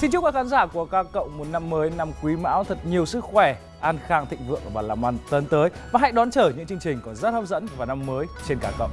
Xin chúc các khán giả của ca cộng một năm mới năm quý mão thật nhiều sức khỏe, an khang thịnh vượng và làm ăn tấn tới và hãy đón chờ những chương trình còn rất hấp dẫn vào năm mới trên ca cộng.